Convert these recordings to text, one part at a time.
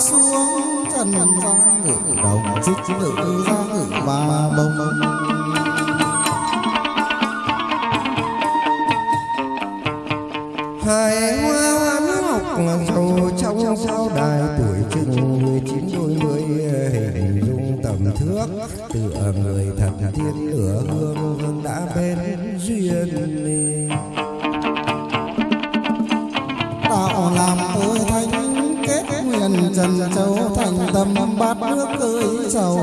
xuống trần gian ngự đồng trích ngự ra ngự ba bông. Hai hoa hoán ngọc dầu trong sao đài tuổi chừng mười chín đôi mươi, hình dung tầm thước, tựa người thật thiên lửa hương hương đã bên duyên đạo làm tôi thanh kết trần châu thành tâm bát nước cưới giàu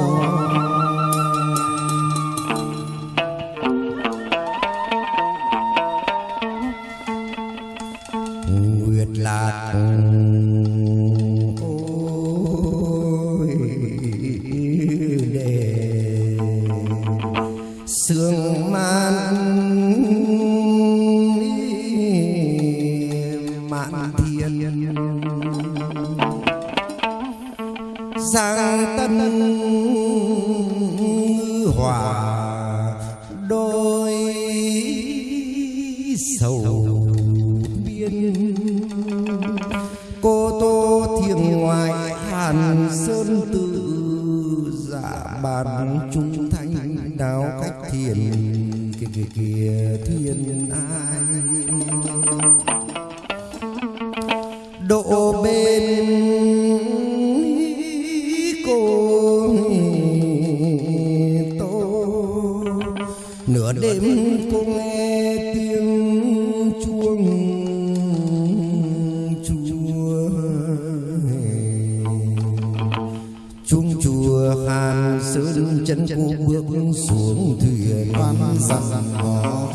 nguyệt lạc. Ôi đề sương man sang tân hòa đôi sầu biên. Cô tô thiền ngoài hàn sơn tự dạ bàn trung thanh đáo cách thiền kia kia kia, thiên ai. Sơn chân cô bước xuống thuyền. Văn dặn hò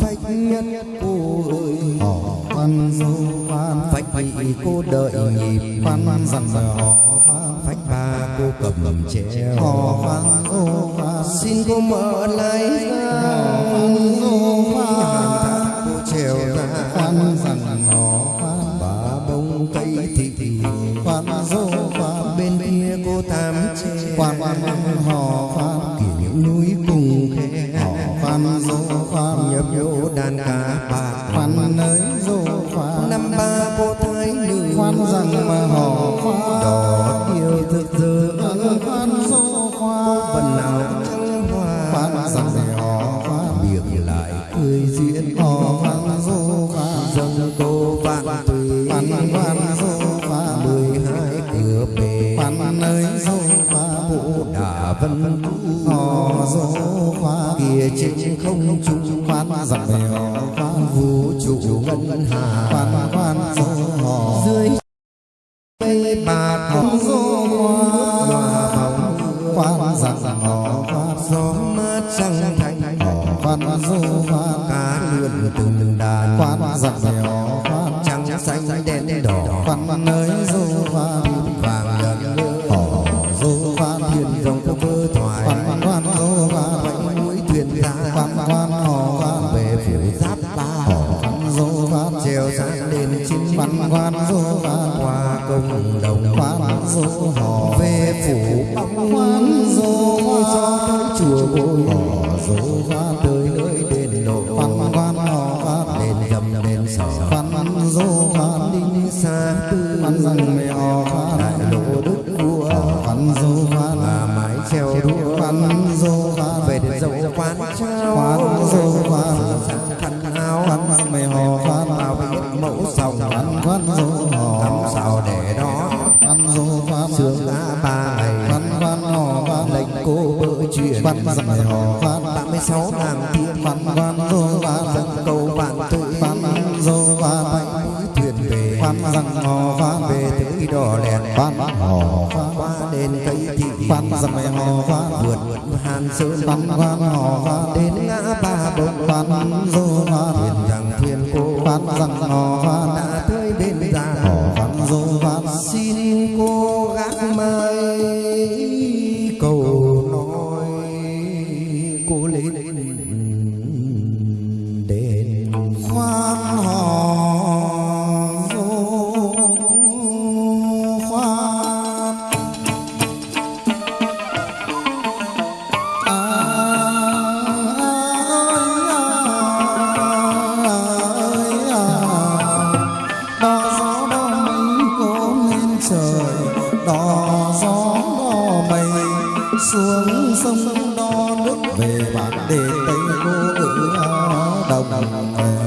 phách nhất cô ơi. Hò văn dô văn phách vị cô đợi nhịp. Văn dặn hò văn phách ba cô cầm treo hò văn văn xin cô mở lại ra văn dô văn phần nào trăng hoa văn rằng để hò văn biệt lại cười diễn hò văn dô văn dâng cô vạn tùy văn văn dô văn mười hai cửa bể văn ơi dô văn đà vân tu hò dô văn kia trên không trung văn rằng để hò văn vũ trụ ngân hà văn văn dô hò dưới cây bạc dô hòa văn rằng hò văn gió mát trăng thanh hò văn dô văn cá lượn từng đàn. Văn rằng hò văn trắng xanh đen đỏ. văn ơi dô văn vàng ngân hò dô văn thuyền dòng có cơ thoại văn văn dô văn quanh mũi thuyền ra văn văn hò văn về phủ giáp ba. Hò văn dô văn treo sang đền chính văn văn dô văn qua công đồng. văn dô hò về phủ bóng văn tư văn rằng mẹ hò văn đại lộ đức vua văn dô văn là mái treo đua văn dô văn về đến dầu quán trao văn dô văn khăn áo văn rằng mẹ hò văn bao biết mẫu sòng văn văn dô hò tắm sao để đó văn dô văn sướng đã ba ngày văn văn hò văn lệnh cô bỡ chuyện văn rằng mẹ hò văn ba mươi sáu nàng đò hò văn qua đến cây thị văn rằng mẹ hò văn vượt hàn sơn văn văn hò văn đến ngã ba bông văn dô hoa thuyền rằng thuyền cô văn rằng hò văn tây ngô ngữ đồng, đồng.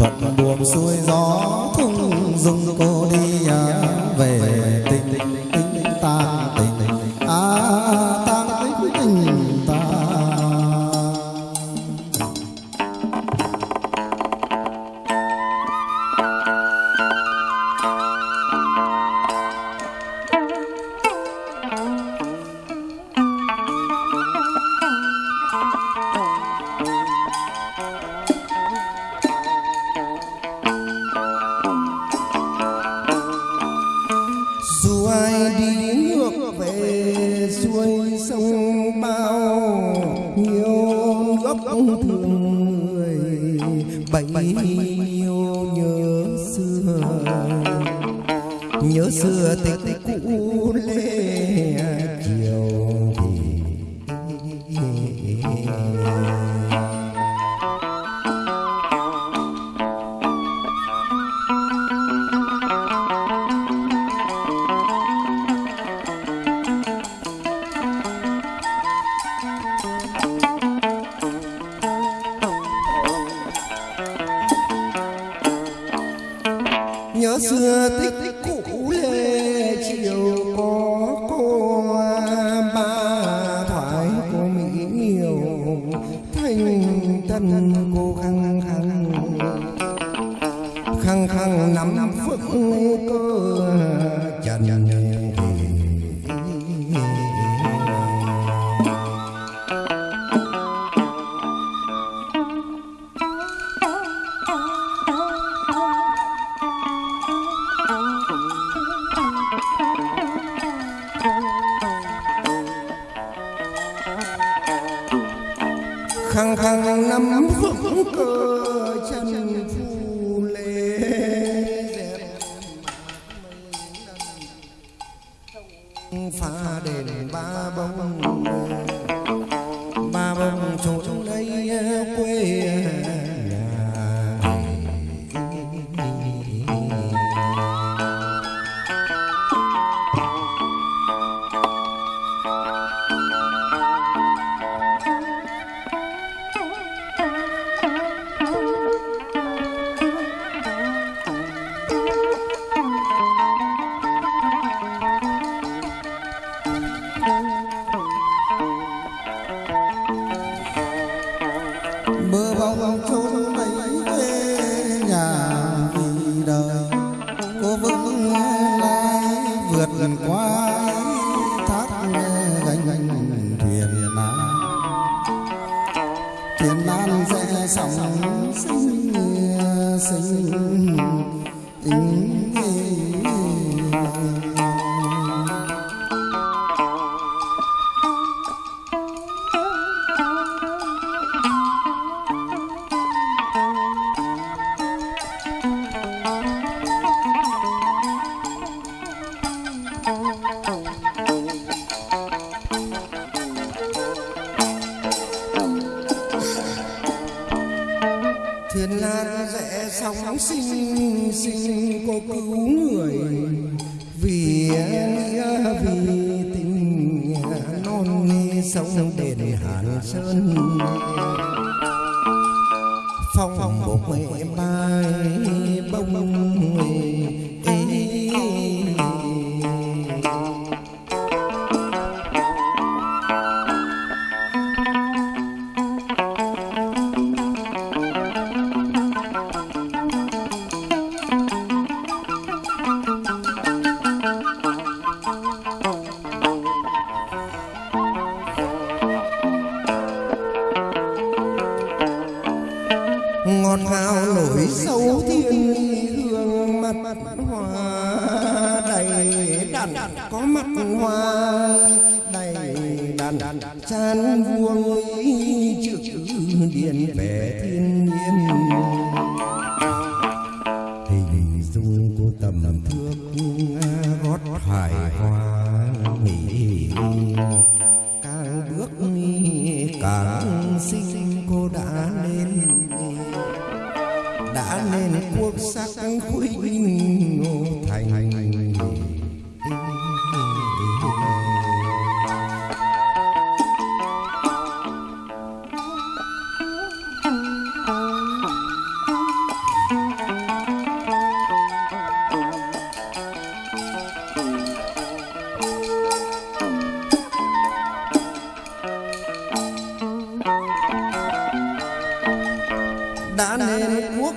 thuận buồm xuôi gió thung dung cô đi à, về tình mulher que eu nhớ xưa tích cũ lê chiều có cô ba thoại cô mỹ nhiều thanh tân cô khăng khăng. Khăng khăng nắm phước cơ hàng năm vững cơ chân phù lê phá đền ba bông sinh tính thiên lan sóng sinh sinh cô cứu người vì vì tình non sông đền hàn sơn phong một mẹ mai bông đàn, có mặt hoa đầy đàn, chan vuông chữ điện về thiên nhiên. Hình dung cô tầm thước gót hải hoa nghỉ càng bước càng xinh cô đã lên đã nên quốc sắc khuynh ngô thành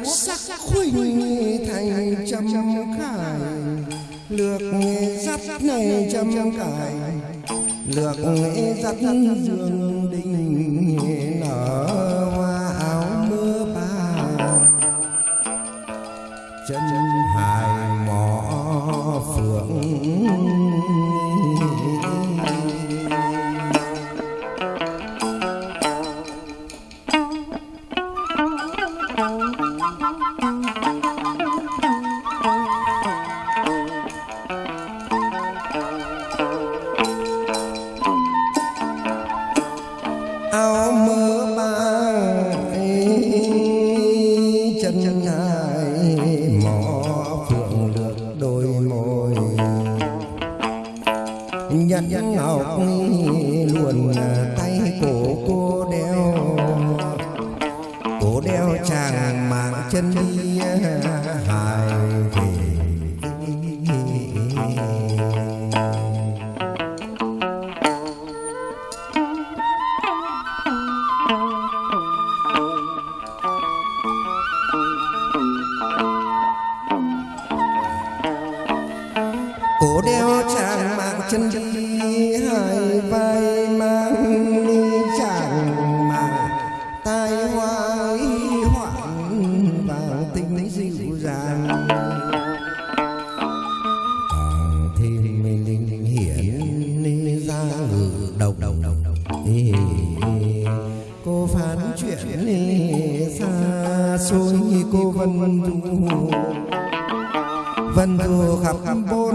sắc khuynh thành trăm khải. Lược dắt này trăm cải lược dắt dương chân hai mỏ phượng lược đôi môi. Nhẫn ngọc vân du vân du khắp bốn